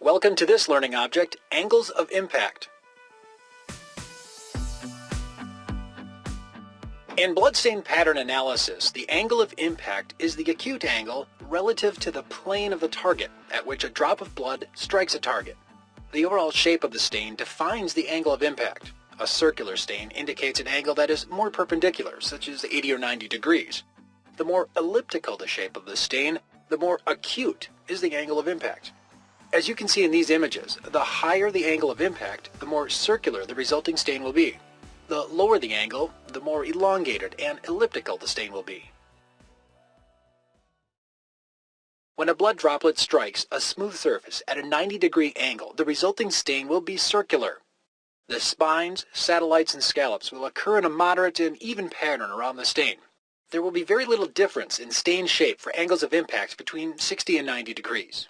Welcome to this learning object, Angles of Impact. In bloodstain pattern analysis, the angle of impact is the acute angle relative to the plane of the target at which a drop of blood strikes a target. The overall shape of the stain defines the angle of impact. A circular stain indicates an angle that is more perpendicular, such as 80 or 90 degrees. The more elliptical the shape of the stain, the more acute is the angle of impact. As you can see in these images, the higher the angle of impact, the more circular the resulting stain will be. The lower the angle, the more elongated and elliptical the stain will be. When a blood droplet strikes a smooth surface at a 90 degree angle, the resulting stain will be circular. The spines, satellites, and scallops will occur in a moderate and even pattern around the stain. There will be very little difference in stain shape for angles of impact between 60 and 90 degrees.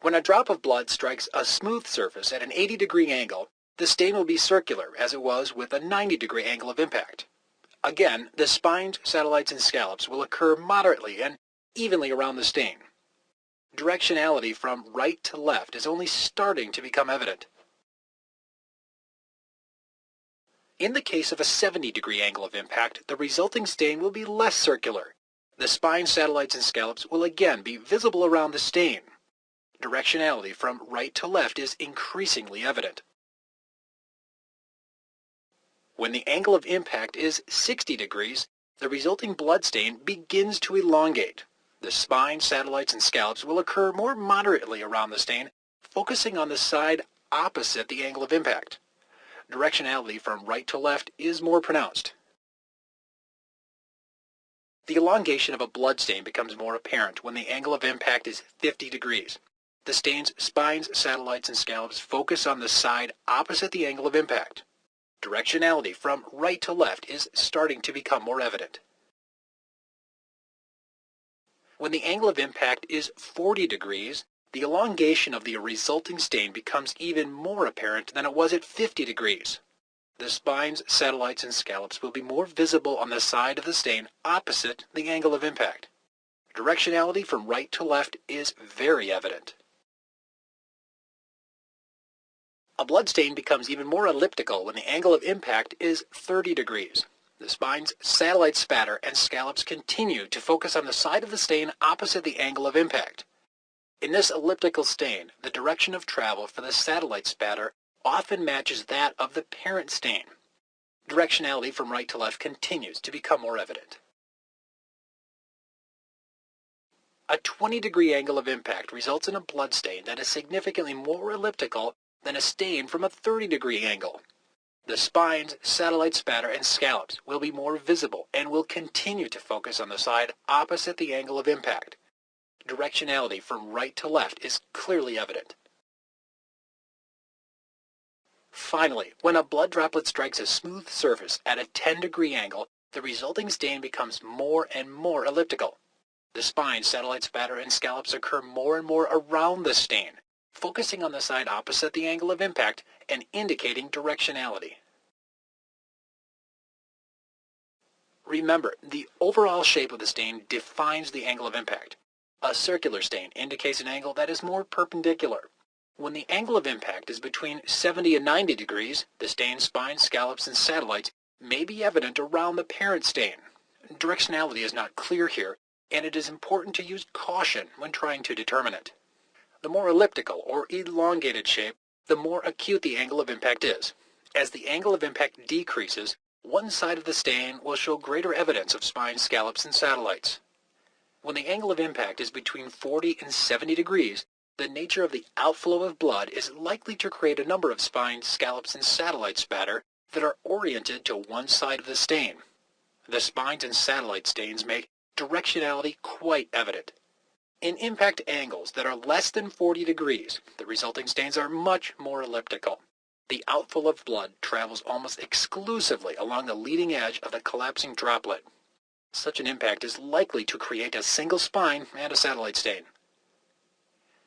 When a drop of blood strikes a smooth surface at an 80 degree angle, the stain will be circular as it was with a 90 degree angle of impact. Again, the spines, satellites, and scallops will occur moderately and evenly around the stain. Directionality from right to left is only starting to become evident. In the case of a 70 degree angle of impact, the resulting stain will be less circular. The spine, satellites, and scallops will again be visible around the stain directionality from right to left is increasingly evident. When the angle of impact is 60 degrees, the resulting blood stain begins to elongate. The spine, satellites, and scallops will occur more moderately around the stain, focusing on the side opposite the angle of impact. Directionality from right to left is more pronounced. The elongation of a blood stain becomes more apparent when the angle of impact is 50 degrees. The stain's spines, satellites, and scallops focus on the side opposite the angle of impact. Directionality from right to left is starting to become more evident. When the angle of impact is 40 degrees, the elongation of the resulting stain becomes even more apparent than it was at 50 degrees. The spines, satellites, and scallops will be more visible on the side of the stain opposite the angle of impact. Directionality from right to left is very evident. A blood stain becomes even more elliptical when the angle of impact is 30 degrees. The spine's satellite spatter and scallops continue to focus on the side of the stain opposite the angle of impact. In this elliptical stain, the direction of travel for the satellite spatter often matches that of the parent stain. Directionality from right to left continues to become more evident. A 20 degree angle of impact results in a blood stain that is significantly more elliptical than a stain from a 30 degree angle. The spines, satellite spatter, and scallops will be more visible and will continue to focus on the side opposite the angle of impact. Directionality from right to left is clearly evident. Finally, when a blood droplet strikes a smooth surface at a 10 degree angle, the resulting stain becomes more and more elliptical. The spines, satellite spatter, and scallops occur more and more around the stain, focusing on the side opposite the angle of impact and indicating directionality. Remember, the overall shape of the stain defines the angle of impact. A circular stain indicates an angle that is more perpendicular. When the angle of impact is between 70 and 90 degrees, the stain spines, scallops, and satellites may be evident around the parent stain. Directionality is not clear here, and it is important to use caution when trying to determine it. The more elliptical or elongated shape, the more acute the angle of impact is. As the angle of impact decreases, one side of the stain will show greater evidence of spines, scallops, and satellites. When the angle of impact is between 40 and 70 degrees, the nature of the outflow of blood is likely to create a number of spines, scallops, and satellite spatter that are oriented to one side of the stain. The spines and satellite stains make directionality quite evident. In impact angles that are less than 40 degrees, the resulting stains are much more elliptical. The outflow of blood travels almost exclusively along the leading edge of the collapsing droplet. Such an impact is likely to create a single spine and a satellite stain.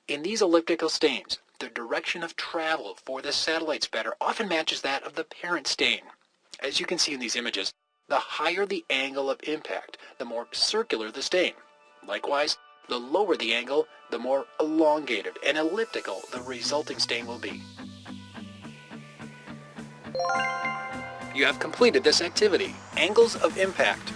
In these elliptical stains, the direction of travel for the satellite spatter often matches that of the parent stain. As you can see in these images, the higher the angle of impact, the more circular the stain. Likewise, the lower the angle, the more elongated and elliptical the resulting stain will be. You have completed this activity, angles of impact.